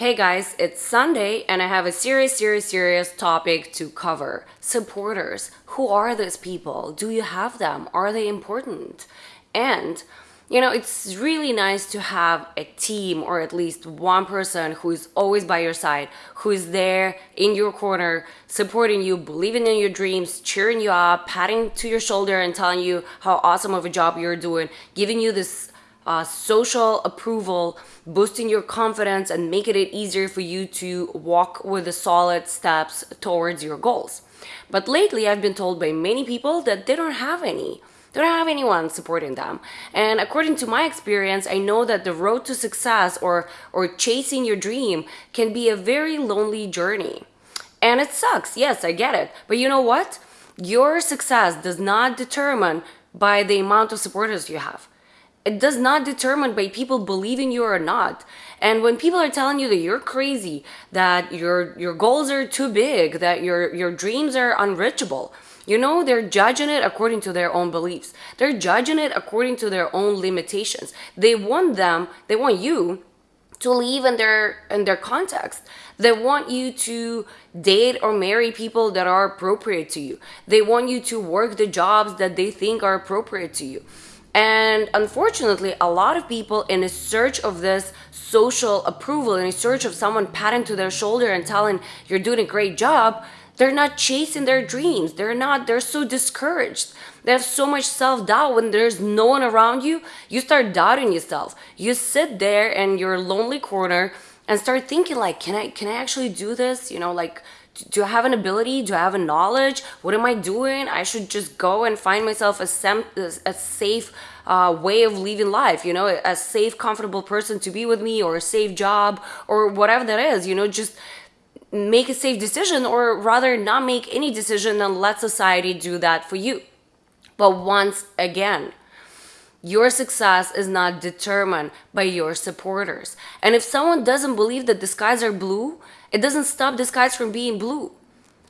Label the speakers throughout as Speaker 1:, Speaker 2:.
Speaker 1: Hey guys, it's Sunday and I have a serious, serious, serious topic to cover. Supporters. Who are those people? Do you have them? Are they important? And, you know, it's really nice to have a team or at least one person who is always by your side, who is there in your corner, supporting you, believing in your dreams, cheering you up, patting to your shoulder and telling you how awesome of a job you're doing, giving you this uh, social approval, boosting your confidence and making it easier for you to walk with the solid steps towards your goals. But lately I've been told by many people that they don't have any. They don't have anyone supporting them. And according to my experience, I know that the road to success or, or chasing your dream can be a very lonely journey. And it sucks, yes, I get it. But you know what? Your success does not determine by the amount of supporters you have it does not determine by people believing you or not. And when people are telling you that you're crazy that your your goals are too big that your your dreams are unreachable you know they're judging it according to their own beliefs. They're judging it according to their own limitations. They want them they want you to live in their in their context. They want you to date or marry people that are appropriate to you. They want you to work the jobs that they think are appropriate to you and unfortunately, a lot of people in a search of this social approval, in a search of someone patting to their shoulder and telling you're doing a great job, they're not chasing their dreams. They're not, they're so discouraged. They have so much self-doubt when there's no one around you. You start doubting yourself. You sit there in your lonely corner and start thinking like, can I, can I actually do this? You know, like, do I have an ability? Do I have a knowledge? What am I doing? I should just go and find myself a, sem- a safe uh, way of living life, you know, a safe, comfortable person to be with me or a safe job or whatever that is, you know, just make a safe decision or rather not make any decision and let society do that for you. But once again, your success is not determined by your supporters. And if someone doesn't believe that the skies are blue, it doesn't stop the skies from being blue.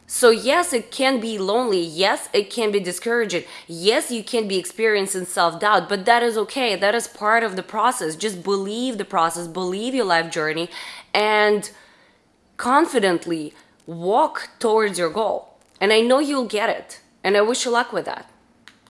Speaker 1: So yes, it can be lonely. Yes, it can be discouraging. Yes, you can be experiencing self-doubt, but that is okay. That is part of the process. Just believe the process, believe your life journey and confidently walk towards your goal. And I know you'll get it. And I wish you luck with that.